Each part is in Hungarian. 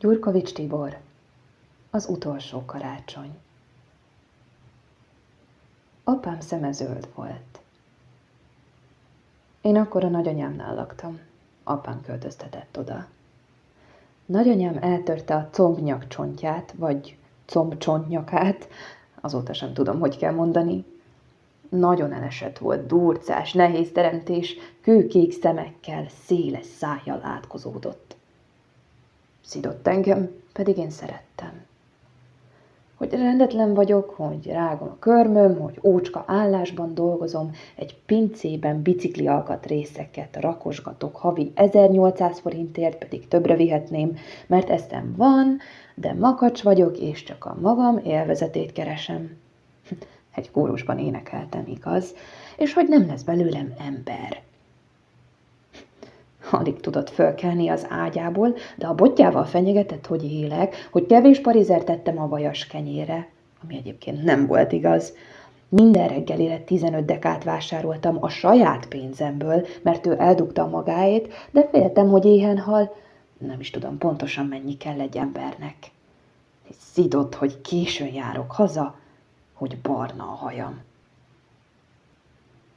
Gyurkovics Tibor Az utolsó karácsony Apám szeme zöld volt. Én akkor a nagyanyámnál laktam. Apám költöztetett oda. Nagyanyám eltörte a combnyak csontját, vagy combcsontnyakát, azóta sem tudom, hogy kell mondani. Nagyon elesett volt, durcás, nehéz teremtés, kőkék szemekkel, széles szájjal átkozódott. Szidott engem, pedig én szerettem. Hogy rendetlen vagyok, hogy rágom a körmöm, hogy ócska állásban dolgozom, egy pincében bicikli alkatrészeket rakosgatok havi 1800 forintért, pedig többre vihetném, mert eszem van, de makacs vagyok, és csak a magam élvezetét keresem. Egy kórusban énekeltem, igaz, és hogy nem lesz belőlem ember. Alig tudott fölkelni az ágyából, de a botjával fenyegetett, hogy élek, hogy kevés parizert tettem a vajas kenyére, ami egyébként nem volt igaz. Minden reggelire 15 dekát vásároltam a saját pénzemből, mert ő eldugta magáét, de féltem, hogy éhen hal. Nem is tudom pontosan mennyi kell egy embernek. Szidott, hogy későn járok haza, hogy barna a hajam.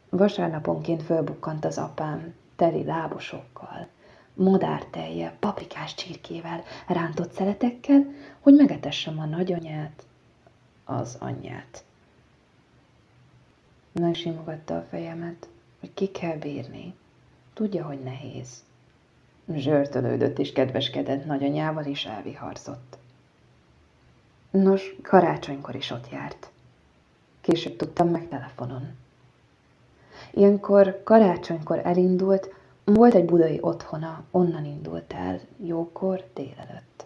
Vasárnaponként fölbukkant az apám, teli lábosokkal, madártejjel, paprikás csirkével, rántott szeletekkel, hogy megetessem a nagyanyát, az anyját. Megsimogatta a fejemet, hogy ki kell bírni. Tudja, hogy nehéz. Zsörtölődött és kedveskedett nagyanyával, és elviharzott. Nos, karácsonykor is ott járt. Később tudtam meg telefonon. Ilyenkor karácsonykor elindult, volt egy budai otthona, onnan indult el, jókor, délelőtt.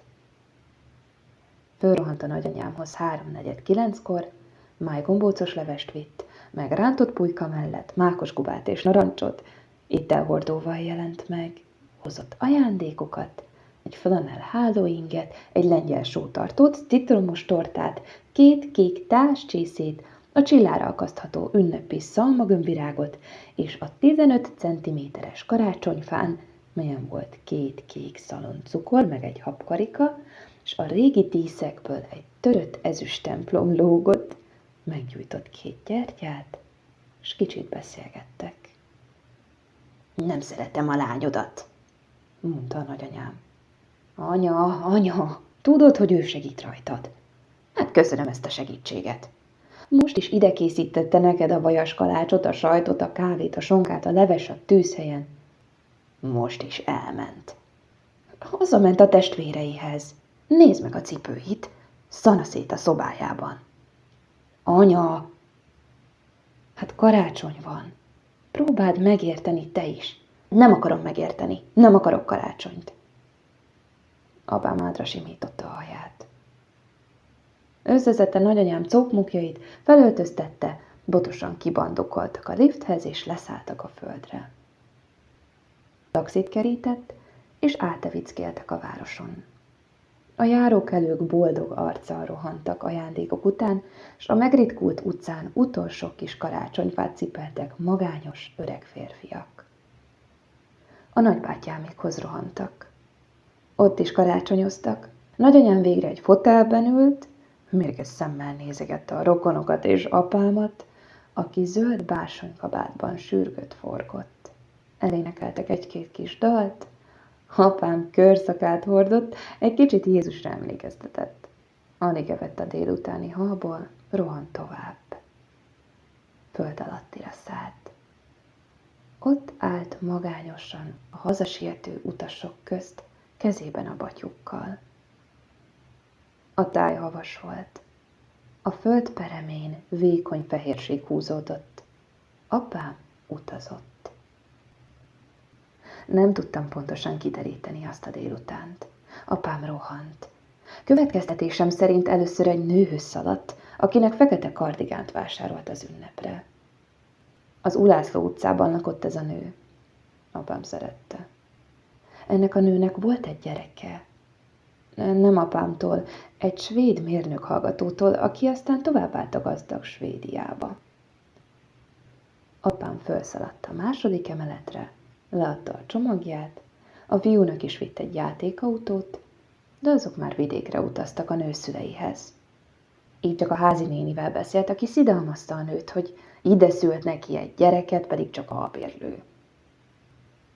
Fölrohant a nagyanyámhoz háromnegyed kilenckor, májgombócos levest vitt, meg rántott pulyka mellett mákos gubát és narancsot, itt elhordóval jelent meg, hozott ajándékokat, egy flanel hálóinget, egy lengyel sótartót, citromos tortát, két kék táscsészét, a csillára akasztható ünnepi szalmagömbvirágot, és a 15 cm-es karácsonyfán, melyen volt két kék szalon cukor, meg egy habkarika, és a régi díszekből egy törött ezüst templom lógott, meggyújtott két gyertyát, és kicsit beszélgettek. Nem szeretem a lányodat, mondta a nagyanyám. Anya, anya, tudod, hogy ő segít rajtad. Hát köszönöm ezt a segítséget. Most is ide készítette neked a vajas kalácsot, a sajtot, a kávét, a sonkát, a leves a tűzhelyen. Most is elment. Hazament a testvéreihez. Nézd meg a cipőit. Szana szét a szobájában. Anya! Hát karácsony van. Próbáld megérteni te is. Nem akarom megérteni. Nem akarok karácsonyt. Apám átra simította a haját. Összeszedte nagyanyám cókmukjait, felöltöztette, botosan kibandokoltak a lifthez, és leszálltak a földre. Taxit kerített, és átevickéltek a városon. A járókelők boldog arccal rohantak ajándékok után, s a megritkult utcán utolsó kis karácsonyfát cipeltek magányos öreg férfiak. A nagybátyámékhoz rohantak. Ott is karácsonyoztak. Nagyanyám végre egy fotelben ült, mérges szemmel nézegette a rokonokat és apámat, aki zöld bársonykabátban sürgött forgott. Elénekeltek egy-két kis dalt, apám körszakát hordott, egy kicsit Jézusra emlékeztetett. Alig evett a délutáni halból, rohant tovább. Föld alattira szállt. Ott állt magányosan a hazasiető utasok közt, kezében a batyukkal. A táj havas volt. A föld peremén vékony fehérség húzódott. Apám utazott. Nem tudtam pontosan kideríteni azt a délutánt. Apám rohant. Következtetésem szerint először egy nőhöz szaladt, akinek fekete kardigánt vásárolt az ünnepre. Az Ulászló utcában lakott ez a nő. Apám szerette. Ennek a nőnek volt egy gyereke, nem apámtól, egy svéd mérnök hallgatótól, aki aztán továbbállt a gazdag Svédiába. Apám felszaladt a második emeletre, leadta a csomagját, a fiúnak is vitt egy játékautót, de azok már vidékre utaztak a nőszüleihez. Így csak a házi nénivel beszélt, aki szidalmazta a nőt, hogy ide szült neki egy gyereket, pedig csak albérlő.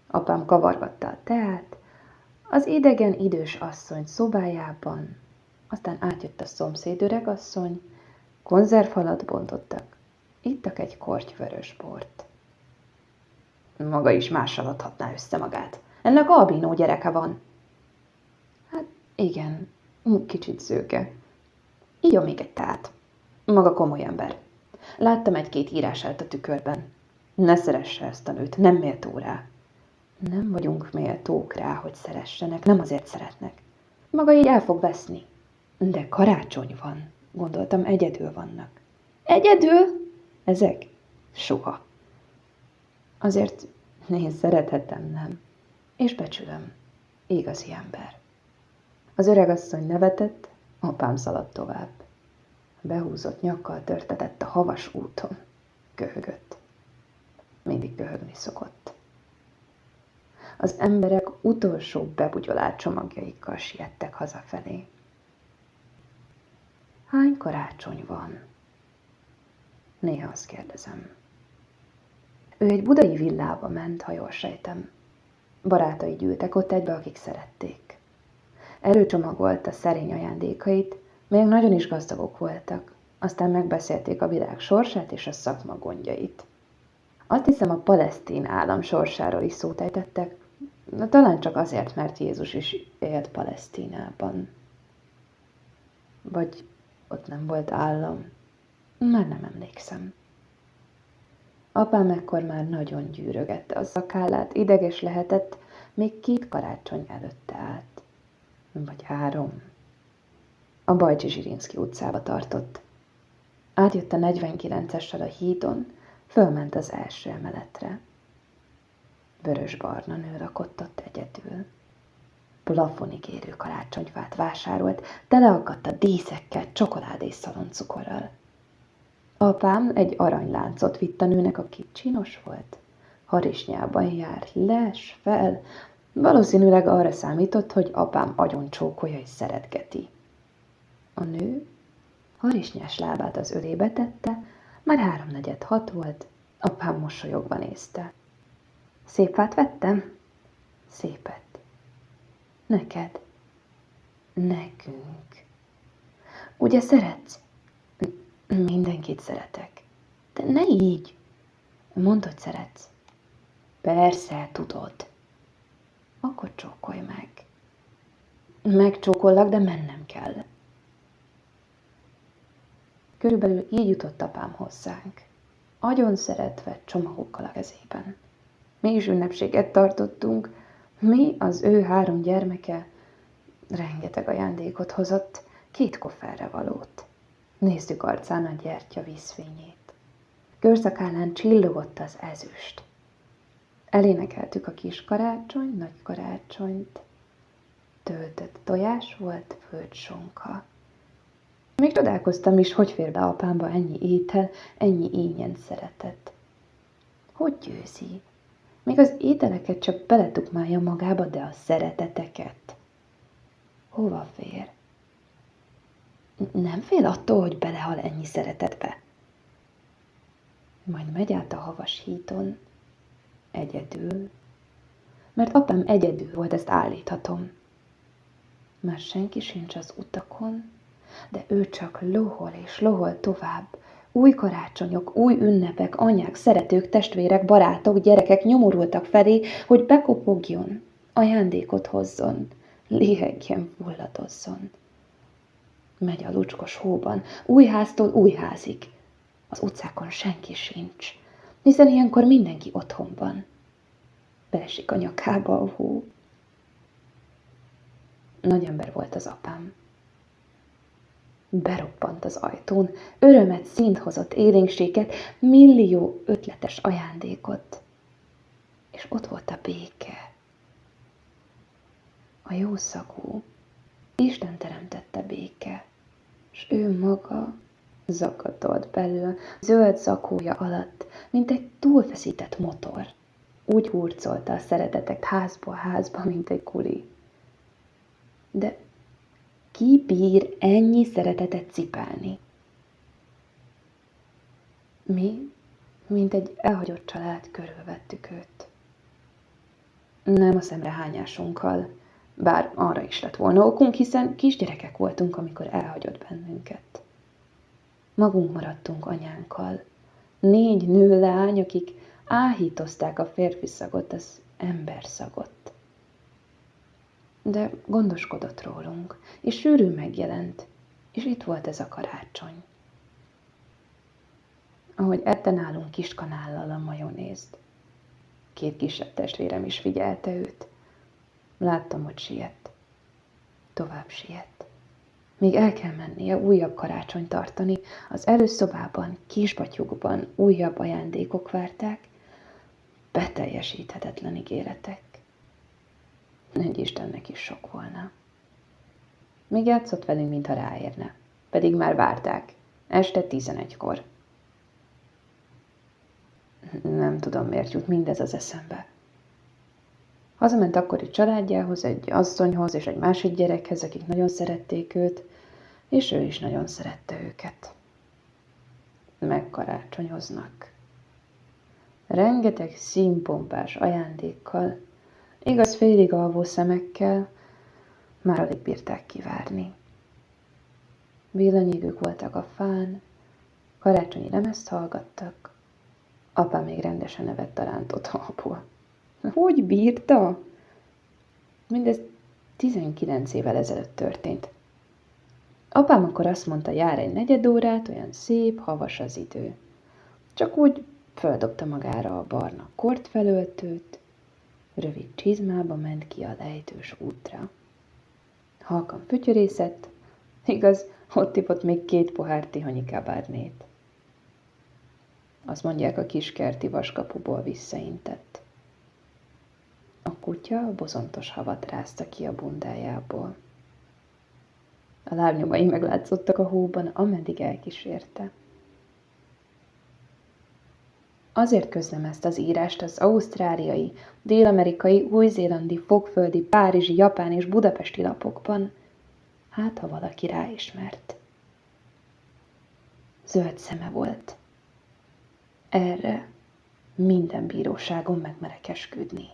Apám kavargatta a teát, az idegen idős asszony szobájában, aztán átjött a szomszéd öregasszony, konzervhalat bontottak, ittak egy korty vörös bort. Maga is mással adhatná össze magát. Ennek albínó gyereke van. Hát igen, kicsit szőke. Így még egy tát. Maga komoly ember. Láttam egy-két írását a tükörben. Ne szeresse ezt a nőt, nem méltó rá. Nem vagyunk méltók rá, hogy szeressenek, nem azért szeretnek. Maga így el fog veszni. De karácsony van, gondoltam, egyedül vannak. Egyedül? Ezek? Soha. Azért nézd, szerethetem, nem? És becsülöm. Igazi ember. Az öregasszony nevetett, apám szaladt tovább. Behúzott nyakkal törtetett a havas úton. Köhögött. Mindig köhögni szokott. Az emberek utolsó bebugyolált csomagjaikkal siettek hazafelé. Hány karácsony van? Néha azt kérdezem. Ő egy budai villába ment, ha jól sejtem. Barátai gyűltek ott egybe, akik szerették. Előcsomagolta szerény ajándékait, még nagyon is gazdagok voltak. Aztán megbeszélték a világ sorsát és a szakma gondjait. Azt hiszem, a palesztin állam sorsáról is szót ejtettek, de talán csak azért, mert Jézus is élt Palesztinában. Vagy ott nem volt állam. Már nem emlékszem. Apám ekkor már nagyon gyűrögette a szakállát, ideges lehetett, még két karácsony előtte állt. Vagy három. A Bajcsi Zsirinszki utcába tartott. Átjött a 49-essel a hídon, fölment az első emeletre. Vörös-barna nő rakott ott egyedül. Plafonig érő karácsonyfát vásárolt, teleakadt a díszekkel, csokoládés szaloncukorral. Apám egy aranyláncot vitt a nőnek, aki csinos volt. Harisnyában jár, les, fel. Valószínűleg arra számított, hogy apám agyon csókolja és szeretgeti. A nő harisnyás lábát az ölébe tette, már háromnegyed hat volt, apám mosolyogva nézte. Szép fát vettem? Szépet. Neked? Nekünk. Ugye szeretsz? Mindenkit szeretek. De ne így. Mondd, hogy szeretsz. Persze, tudod. Akkor csókolj meg. Megcsókollak, de mennem kell. Körülbelül így jutott apám hozzánk. Agyon szeretve csomagokkal a kezében. Mi is ünnepséget tartottunk, mi, az ő három gyermeke, rengeteg ajándékot hozott, két kofferre valót. Néztük arcán a gyertya vízfényét. Körzakálán csillogott az ezüst. Elénekeltük a kis karácsony, nagy karácsonyt. Töltött tojás volt, földsonka. Még csodálkoztam is, hogy fér be apámba ennyi étel, ennyi ínyen szeretet. Hogy győzi? Még az ételeket csak beletukmálja magába, de a szereteteket. Hova fér? Nem fél attól, hogy belehal ennyi szeretetbe? Majd megy át a havas híton, egyedül, mert apám egyedül volt, ezt állíthatom. Már senki sincs az utakon, de ő csak lohol és lohol tovább. Új karácsonyok, új ünnepek, anyák, szeretők, testvérek, barátok, gyerekek nyomorultak felé, hogy bekopogjon, ajándékot hozzon, léhegjen, fulladozzon. Megy a lucskos hóban, új háztól új házig. Az utcákon senki sincs, hiszen ilyenkor mindenki otthon van. Beesik a nyakába a hó. Nagy ember volt az apám. Beroppant az ajtón, örömet, szint hozott élénkséget, millió ötletes ajándékot. És ott volt a béke. A jó szagú, Isten teremtette béke, és ő maga zakatolt belül, zöld zakója alatt, mint egy túlfeszített motor. Úgy hurcolta a szeretetek házból házba, mint egy kuli. De ki bír ennyi szeretetet cipelni? Mi, mint egy elhagyott család, körülvettük őt. Nem a szemrehányásunkkal, bár arra is lett volna okunk, hiszen kisgyerekek voltunk, amikor elhagyott bennünket. Magunk maradtunk anyánkkal, négy nő lány, akik áhítozták a férfi szagot, az ember szagot. De gondoskodott rólunk, és sűrű megjelent, és itt volt ez a karácsony. Ahogy ette nálunk kis kanállal a majonézt. Két kisebb testvérem is figyelte őt. Láttam, hogy siet. Tovább siet. Még el kell mennie újabb karácsony tartani, az előszobában, kisbatyukban újabb ajándékok várták, beteljesíthetetlen ígéretek. Egy Istennek is sok volna. Még játszott velünk, mintha ráérne. Pedig már várták. Este tizenegykor. Nem tudom, miért jut mindez az eszembe. Hazament akkori családjához, egy asszonyhoz és egy másik gyerekhez, akik nagyon szerették őt, és ő is nagyon szerette őket. Megkarácsonyoznak. Rengeteg színpompás ajándékkal, igaz félig alvó szemekkel, már alig bírták kivárni. Villanyégők voltak a fán, karácsonyi lemezt hallgattak, apa még rendesen nevett a rántott halból. Hogy bírta? Mindez 19 évvel ezelőtt történt. Apám akkor azt mondta, jár egy negyed órát, olyan szép, havas az idő. Csak úgy földobta magára a barna kortfelöltőt, rövid csizmába ment ki a lejtős útra. Halkan fütyörészett, igaz, ott ipott még két pohár tihanyi kábárnét. Azt mondják, a kiskerti vaskapuból visszaintett. A kutya bozontos havat rázta ki a bundájából. A lábnyomai meglátszottak a hóban, ameddig elkísérte. Azért közlem ezt az írást az ausztráliai, dél-amerikai, új-zélandi, fogföldi, párizsi, japán és budapesti lapokban, hát ha valaki ráismert. Zöld szeme volt. Erre minden bíróságon megmerek esküdni.